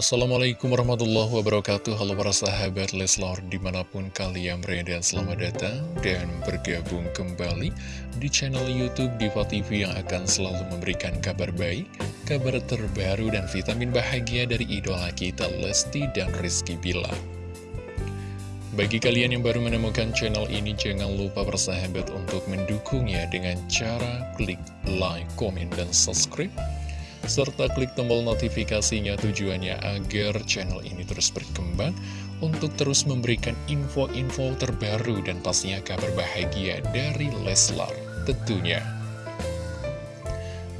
Assalamualaikum warahmatullahi wabarakatuh. Halo para sahabat Leslor di mana pun kalian berada Selamat datang dan bergabung kembali di channel Youtube Diva TV Yang akan selalu memberikan kabar baik Kabar terbaru dan vitamin bahagia dari idola kita Lesti dan Rizky Bila bagi kalian yang baru menemukan channel ini, jangan lupa bersahabat untuk mendukungnya dengan cara klik like, komen, dan subscribe serta klik tombol notifikasinya tujuannya agar channel ini terus berkembang untuk terus memberikan info-info terbaru dan pastinya kabar bahagia dari Leslar tentunya.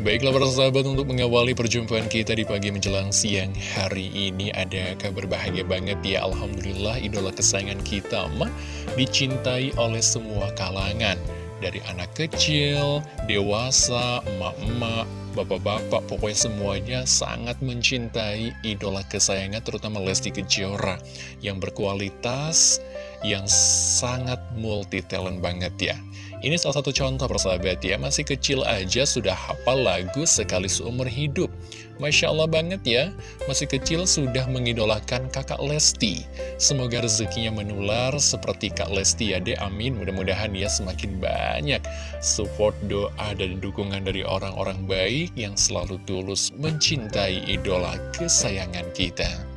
Baiklah para sahabat untuk mengawali perjumpaan kita di pagi menjelang siang hari ini ada kabar bahagia banget ya Alhamdulillah idola kesayangan kita mah dicintai oleh semua kalangan dari anak kecil, dewasa, emak-emak, bapak-bapak, pokoknya semuanya sangat mencintai idola kesayangan terutama Lesti Kejora yang berkualitas, yang sangat multi talent banget ya. Ini salah satu contoh persahabat ya, masih kecil aja sudah hafal lagu sekali seumur hidup. Masya Allah banget ya, masih kecil sudah mengidolakan kakak Lesti. Semoga rezekinya menular seperti kak Lesti ya deh, amin. Mudah-mudahan ya semakin banyak support doa dan dukungan dari orang-orang baik yang selalu tulus mencintai idola kesayangan kita.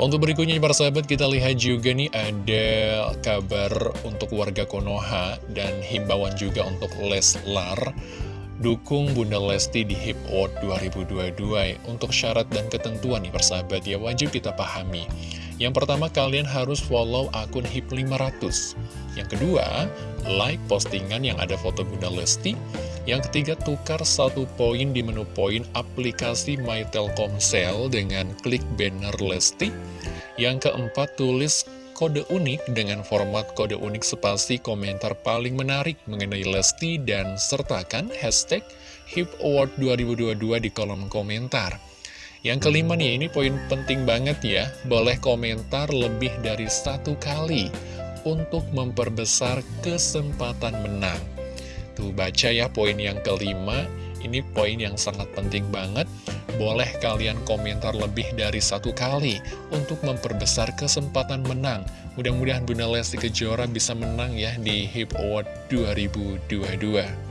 Untuk berikutnya para sahabat kita lihat juga nih ada kabar untuk warga Konoha dan himbauan juga untuk Leslar. Dukung Bunda Lesti di Hip Award 2022 Untuk syarat dan ketentuan nih persahabat ya wajib kita pahami. Yang pertama kalian harus follow akun HIP 500 Yang kedua, like postingan yang ada foto Bunda Lesti yang ketiga, tukar satu poin di menu poin aplikasi My Telkomsel dengan klik banner Lesti. Yang keempat, tulis kode unik dengan format kode unik spasi komentar paling menarik mengenai Lesti dan sertakan hashtag HIP Award 2022 di kolom komentar. Yang kelima nih, ini poin penting banget ya, boleh komentar lebih dari satu kali untuk memperbesar kesempatan menang. Tuh baca ya poin yang kelima. Ini poin yang sangat penting banget. Boleh kalian komentar lebih dari satu kali Untuk memperbesar kesempatan menang. Mudah-mudahan Bunda Lesti Kejora bisa menang ya di HIP Award 2022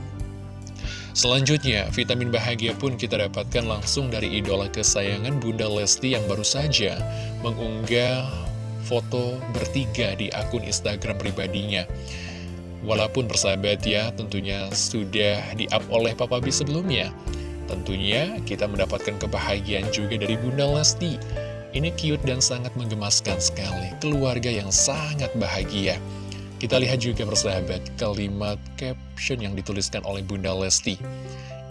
Selanjutnya, vitamin bahagia pun kita dapatkan langsung dari idola kesayangan Bunda Lesti yang baru saja mengunggah foto bertiga di akun Instagram pribadinya. Walaupun persahabat ya tentunya sudah di-up oleh Papa B sebelumnya. Tentunya kita mendapatkan kebahagiaan juga dari Bunda Lesti. Ini cute dan sangat menggemaskan sekali. Keluarga yang sangat bahagia. Kita lihat juga persahabat kalimat caption yang dituliskan oleh Bunda Lesti.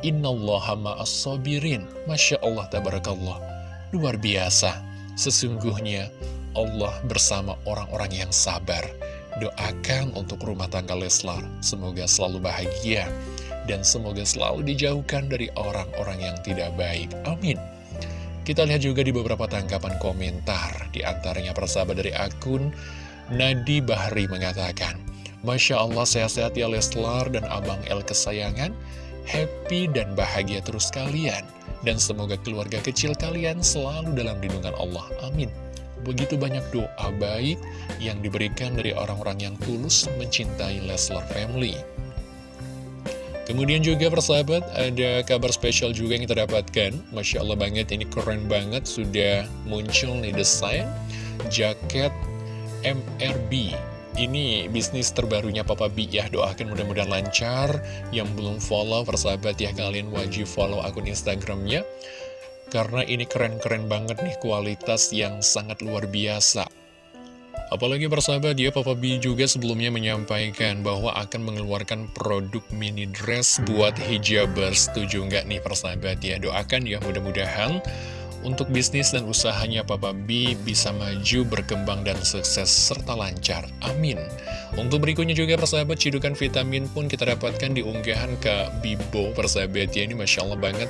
Innallaha ma'as-sabirin. Masya Allah tabarakallah. Luar biasa. Sesungguhnya Allah bersama orang-orang yang sabar Doakan untuk rumah tangga Leslar, semoga selalu bahagia, dan semoga selalu dijauhkan dari orang-orang yang tidak baik. Amin. Kita lihat juga di beberapa tanggapan komentar, di antaranya persahabat dari akun Nadi Bahri mengatakan, Masya Allah sehat-sehat ya Leslar dan Abang El kesayangan, happy dan bahagia terus kalian, dan semoga keluarga kecil kalian selalu dalam lindungan Allah. Amin. Begitu banyak doa baik yang diberikan dari orang-orang yang tulus mencintai Leslar Family. Kemudian juga persahabat, ada kabar spesial juga yang kita dapatkan. Masya Allah banget, ini keren banget, sudah muncul nih desain jaket MRB. Ini bisnis terbarunya Papa B ya, doakan mudah-mudahan lancar. Yang belum follow persahabat ya, kalian wajib follow akun Instagramnya. Karena ini keren-keren banget nih kualitas yang sangat luar biasa. Apalagi persahabat ya, Papa B juga sebelumnya menyampaikan bahwa akan mengeluarkan produk mini dress buat hijabers. Setuju nggak nih persahabat ya? Doakan ya mudah-mudahan untuk bisnis dan usahanya Papa B bisa maju, berkembang, dan sukses serta lancar. Amin. Untuk berikutnya juga persahabat, cidukan vitamin pun kita dapatkan di unggahan ke Bibo persahabat ya. Ini Masya Allah banget.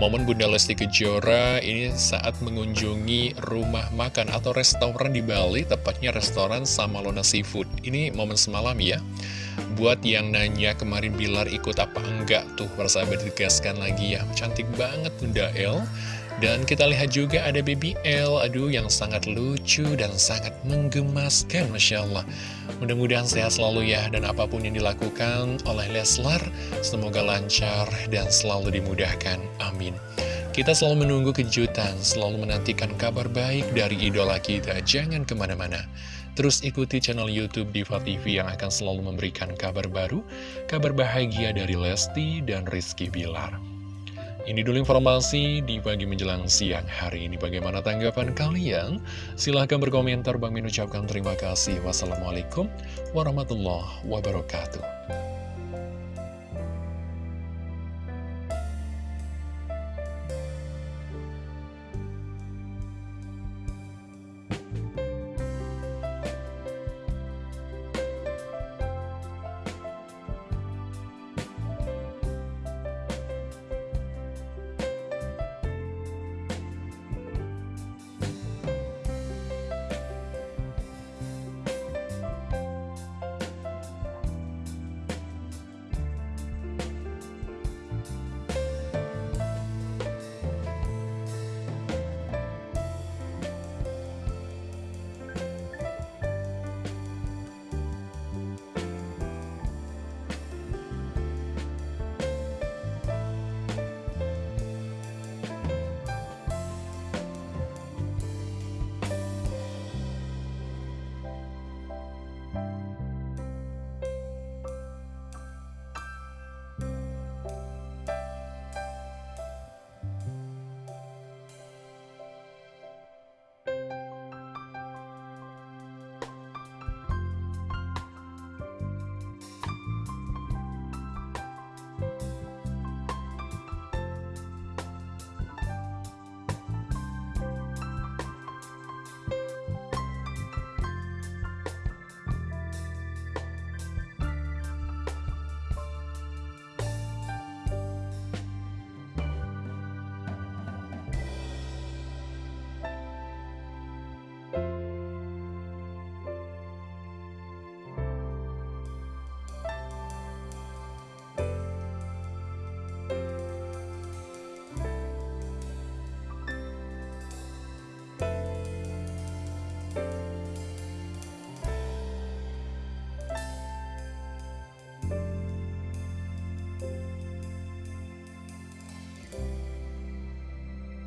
Momen Bunda Lesti Kejora ini saat mengunjungi rumah makan atau restoran di Bali, tepatnya restoran Samalona Seafood. Ini momen semalam ya. Buat yang nanya kemarin Bilar ikut apa enggak tuh persahabat dikasihkan lagi ya. Cantik banget Bunda El Dan kita lihat juga ada Baby L, aduh yang sangat lucu dan sangat menggemaskan, Masya Allah. Mudah-mudahan sehat selalu ya, dan apa pun yang dilakukan oleh Leslar, semoga lancar dan selalu dimudahkan. Amin. Kita selalu menunggu kejutan, selalu menantikan kabar baik dari idola kita. Jangan ke mana-mana. Terus ikuti channel Youtube Diva TV yang akan selalu memberikan kabar baru, kabar bahagia dari Lesti dan Rizky Bilar. Ini dulu informasi di pagi menjelang siang hari ini. Bagaimana tanggapan kalian? Silahkan berkomentar. Bang Min ucapkan terima kasih. Wassalamualaikum warahmatullahi wabarakatuh.